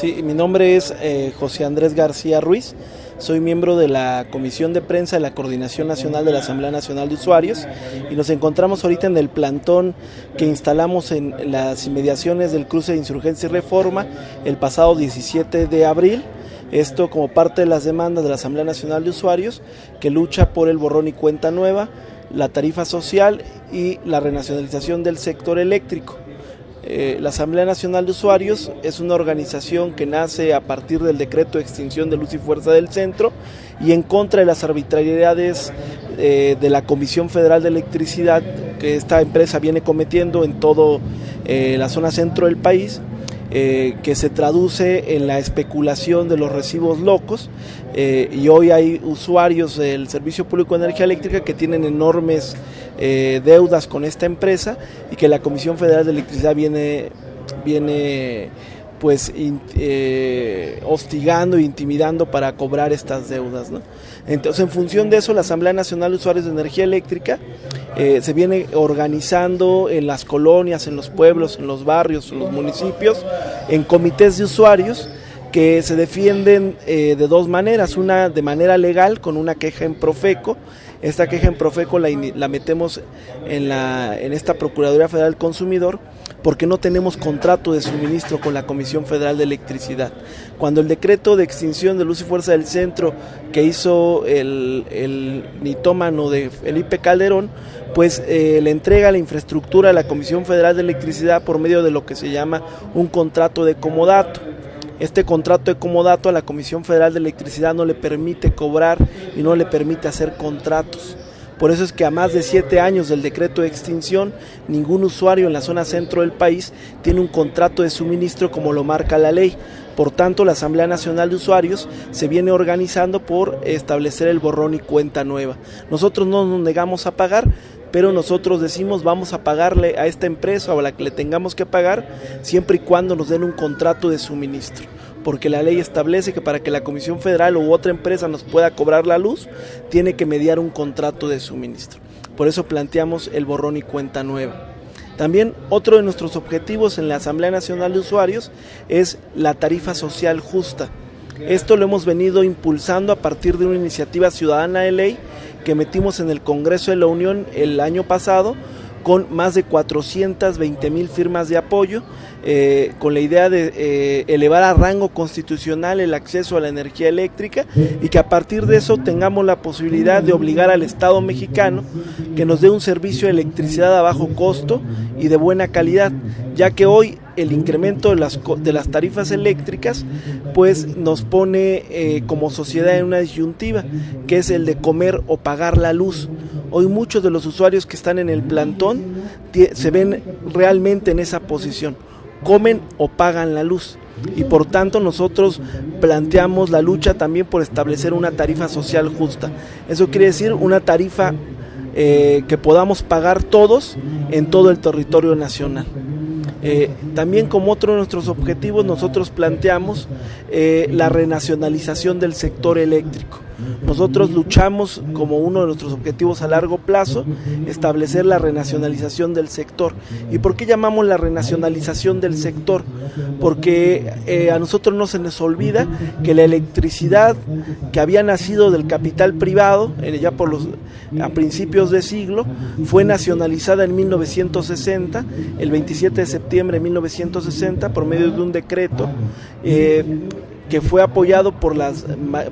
Sí, mi nombre es eh, José Andrés García Ruiz. Soy miembro de la Comisión de Prensa de la Coordinación Nacional de la Asamblea Nacional de Usuarios y nos encontramos ahorita en el plantón que instalamos en las inmediaciones del cruce de Insurgencia y Reforma el pasado 17 de abril. Esto como parte de las demandas de la Asamblea Nacional de Usuarios que lucha por el borrón y cuenta nueva, la tarifa social y la renacionalización del sector eléctrico. Eh, la Asamblea Nacional de Usuarios es una organización que nace a partir del decreto de extinción de luz y fuerza del centro y en contra de las arbitrariedades eh, de la Comisión Federal de Electricidad que esta empresa viene cometiendo en toda eh, la zona centro del país eh, que se traduce en la especulación de los recibos locos eh, y hoy hay usuarios del Servicio Público de Energía Eléctrica que tienen enormes eh, deudas con esta empresa y que la Comisión Federal de Electricidad viene, viene pues hostigando e intimidando para cobrar estas deudas. Entonces, en función de eso, la Asamblea Nacional de Usuarios de Energía Eléctrica eh, se viene organizando en las colonias, en los pueblos, en los barrios, en los municipios, en comités de usuarios que se defienden eh, de dos maneras, una de manera legal con una queja en Profeco, esta queja en Profeco la, la metemos en, la, en esta Procuraduría Federal del Consumidor porque no tenemos contrato de suministro con la Comisión Federal de Electricidad. Cuando el decreto de extinción de luz y fuerza del centro que hizo el, nitómano de Felipe Calderón, pues eh, le entrega la infraestructura a la Comisión Federal de Electricidad por medio de lo que se llama un contrato de comodato. Este contrato de comodato a la Comisión Federal de Electricidad no le permite cobrar y no le permite hacer contratos. Por eso es que a más de siete años del decreto de extinción, ningún usuario en la zona centro del país tiene un contrato de suministro como lo marca la ley. Por tanto, la Asamblea Nacional de Usuarios se viene organizando por establecer el borrón y cuenta nueva. Nosotros no nos negamos a pagar, pero nosotros decimos vamos a pagarle a esta empresa o a la que le tengamos que pagar siempre y cuando nos den un contrato de suministro porque la ley establece que para que la Comisión Federal u otra empresa nos pueda cobrar la luz, tiene que mediar un contrato de suministro. Por eso planteamos el borrón y cuenta nueva. También otro de nuestros objetivos en la Asamblea Nacional de Usuarios es la tarifa social justa. Esto lo hemos venido impulsando a partir de una iniciativa ciudadana de ley que metimos en el Congreso de la Unión el año pasado con más de 420 mil firmas de apoyo, eh, con la idea de eh, elevar a rango constitucional el acceso a la energía eléctrica y que a partir de eso tengamos la posibilidad de obligar al Estado mexicano que nos dé un servicio de electricidad a bajo costo y de buena calidad, ya que hoy el incremento de las, de las tarifas eléctricas pues nos pone eh, como sociedad en una disyuntiva, que es el de comer o pagar la luz. Hoy muchos de los usuarios que están en el plantón se ven realmente en esa posición, comen o pagan la luz. Y por tanto nosotros planteamos la lucha también por establecer una tarifa social justa. Eso quiere decir una tarifa eh, que podamos pagar todos en todo el territorio nacional. Eh, también como otro de nuestros objetivos nosotros planteamos eh, la renacionalización del sector eléctrico. Nosotros luchamos como uno de nuestros objetivos a largo plazo establecer la renacionalización del sector. ¿Y por qué llamamos la renacionalización del sector? Porque eh, a nosotros no se nos olvida que la electricidad que había nacido del capital privado, eh, ya por los a principios de siglo, fue nacionalizada en 1960, el 27 de septiembre de 1960, por medio de un decreto. Eh, que fue apoyado por, las,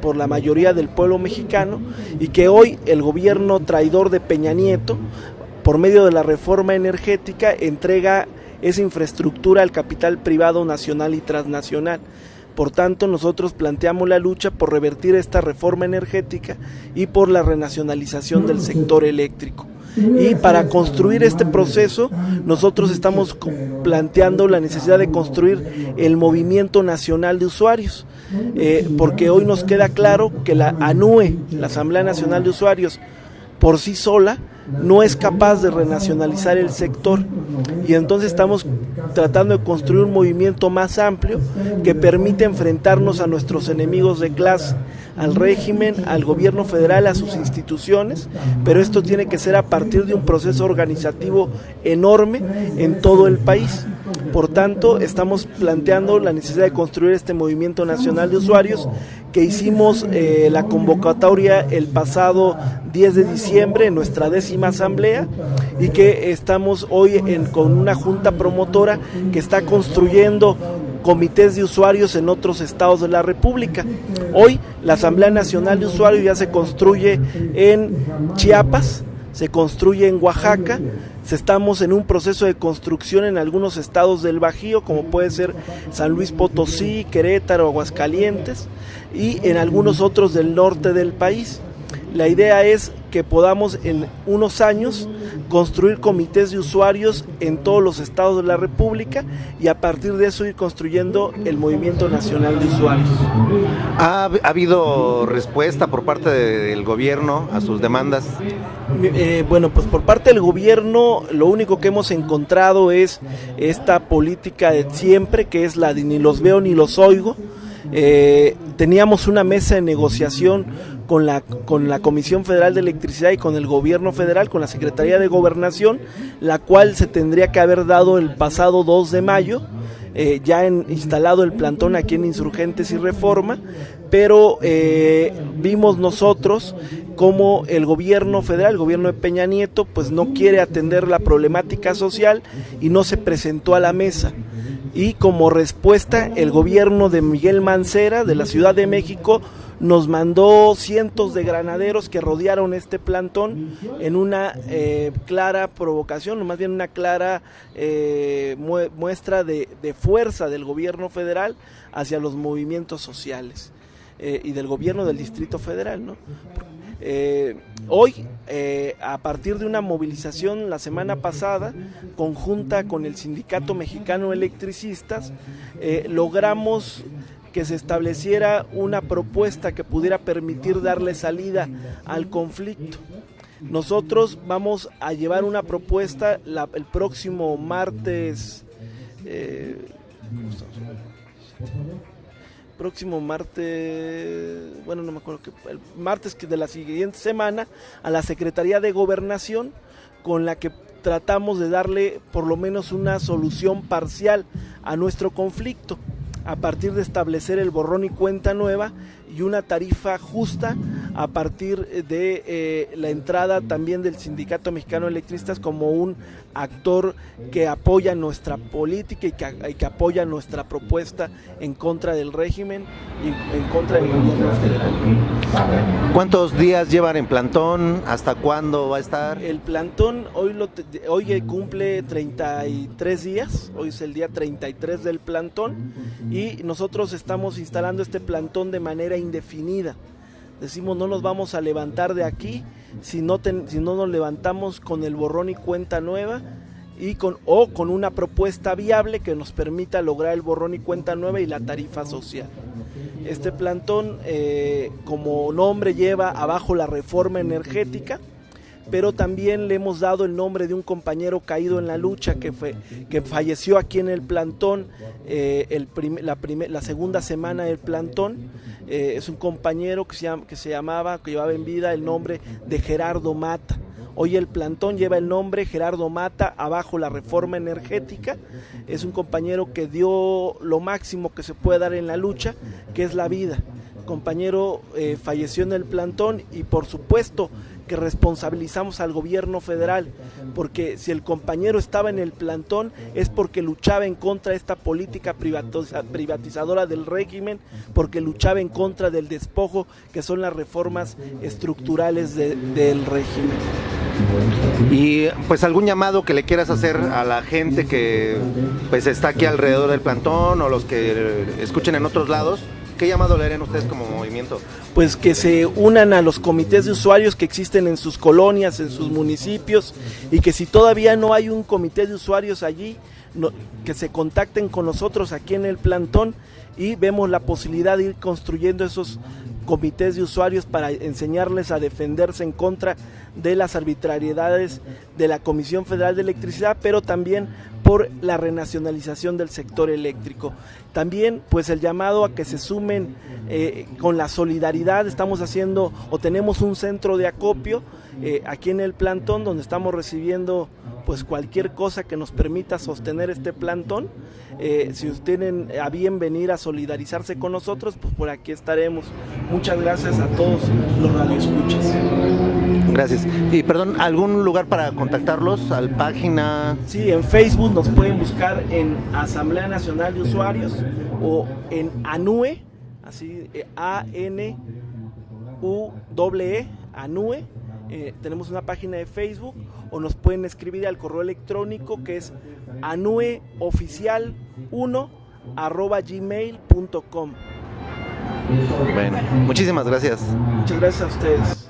por la mayoría del pueblo mexicano y que hoy el gobierno traidor de Peña Nieto, por medio de la reforma energética, entrega esa infraestructura al capital privado nacional y transnacional. Por tanto, nosotros planteamos la lucha por revertir esta reforma energética y por la renacionalización del sector eléctrico. Y para construir este proceso, nosotros estamos planteando la necesidad de construir el movimiento nacional de usuarios, eh, porque hoy nos queda claro que la ANUE, la Asamblea Nacional de Usuarios, por sí sola, no es capaz de renacionalizar el sector y entonces estamos tratando de construir un movimiento más amplio que permite enfrentarnos a nuestros enemigos de clase, al régimen, al gobierno federal, a sus instituciones, pero esto tiene que ser a partir de un proceso organizativo enorme en todo el país. Por tanto, estamos planteando la necesidad de construir este movimiento nacional de usuarios que hicimos eh, la convocatoria el pasado 10 de diciembre en nuestra décima asamblea y que estamos hoy con una junta promotora que está construyendo comités de usuarios en otros estados de la República. Hoy la Asamblea Nacional de Usuarios ya se construye en Chiapas, se construye en Oaxaca, estamos en un proceso de construcción en algunos estados del Bajío, como puede ser San Luis Potosí, Querétaro, Aguascalientes, y en algunos otros del norte del país. La idea es que podamos en unos años construir comités de usuarios en todos los estados de la República y a partir de eso ir construyendo el movimiento nacional de usuarios. ¿Ha, habido respuesta por parte del gobierno a sus demandas? Eh, bueno, pues por parte del gobierno lo único que hemos encontrado es esta política de siempre, que es la de ni los veo ni los oigo. Eh, teníamos una mesa de negociación con la, con la Comisión Federal de Electricidad y con el gobierno federal, con la Secretaría de Gobernación, la cual se tendría que haber dado el pasado 2 de mayo. Eh, ya instalado el plantón aquí en Insurgentes y Reforma, pero eh, vimos nosotros como el gobierno federal, el gobierno de Peña Nieto, pues no quiere atender la problemática social y no se presentó a la mesa y como respuesta el gobierno de Miguel Mancera de la Ciudad de México nos mandó cientos de granaderos que rodearon este plantón en una eh, clara provocación, o más bien una clara eh, muestra de, fuerza del gobierno federal hacia los movimientos sociales eh, y del gobierno del Distrito Federal. hoy, a partir de una movilización la semana pasada, conjunta con el Sindicato Mexicano Electricistas, logramos que se estableciera una propuesta que pudiera permitir darle salida al conflicto. Nosotros vamos a llevar una propuesta el próximo martes. Eh, próximo martes, bueno, no me acuerdo que el martes de la siguiente semana a la Secretaría de Gobernación con la que tratamos de darle por lo menos una solución parcial a nuestro conflicto a partir de establecer el borrón y cuenta nueva y una tarifa justa a partir de eh, la entrada también del Sindicato Mexicano de Electricistas como un actor que apoya nuestra política y que, apoya nuestra propuesta en contra del régimen y en contra del gobierno federal. ¿Cuántos días llevan en plantón? ¿Hasta cuándo va a estar? El plantón hoy, lo hoy cumple 33 días, hoy es el día 33 del plantón y nosotros estamos instalando este plantón de manera indefinida. Decimos no nos vamos a levantar de aquí si no, si no nos levantamos con el borrón y cuenta nueva y con, o con una propuesta viable que nos permita lograr el borrón y cuenta nueva y la tarifa social. Este plantón, eh, como nombre, lleva abajo la reforma energética pero también le hemos dado el nombre de un compañero caído en la lucha que, fue, que falleció aquí en el plantón eh, la, segunda semana del plantón. Eh, es un compañero que se, que se llamaba, que llevaba en vida el nombre de Gerardo Mata. Hoy el plantón lleva el nombre Gerardo Mata, abajo la reforma energética. Es un compañero que dio lo máximo que se puede dar en la lucha, que es la vida. Compañero eh, falleció en el plantón y por supuesto que responsabilizamos al gobierno federal, porque si el compañero estaba en el plantón es porque luchaba en contra de esta política privatizadora del régimen, porque luchaba en contra del despojo que son las reformas estructurales del régimen. Y pues algún llamado que le quieras hacer a la gente que pues está aquí alrededor del plantón o los que escuchen en otros lados ¿Qué llamado le harían ustedes como movimiento? Pues que se unan a los comités de usuarios que existen en sus colonias, en sus municipios, y que si todavía no hay un comité de usuarios allí, que se contacten con nosotros aquí en el plantón y vemos la posibilidad de ir construyendo esos comités de usuarios para enseñarles a defenderse en contra de las arbitrariedades de la Comisión Federal de Electricidad, pero también por la renacionalización del sector eléctrico. También pues el llamado a que se sumen eh, con la solidaridad, estamos haciendo o tenemos un centro de acopio eh, aquí en el plantón donde estamos recibiendo pues cualquier cosa que nos permita sostener este plantón. Eh, si tienen a bien venir a solidarizarse con nosotros, pues por aquí estaremos. Muchas gracias a todos los radioescuchas. Gracias. Y perdón, ¿algún lugar para contactarlos? ¿Al página? Sí, en Facebook nos pueden buscar en Asamblea Nacional de Usuarios o en ANUE, así A-N-U-E, -E, ANUE eh, tenemos una página de Facebook o nos pueden escribir al correo electrónico que es anueoficial1 arroba gmail.com. Bueno, muchísimas gracias. Muchas gracias a ustedes.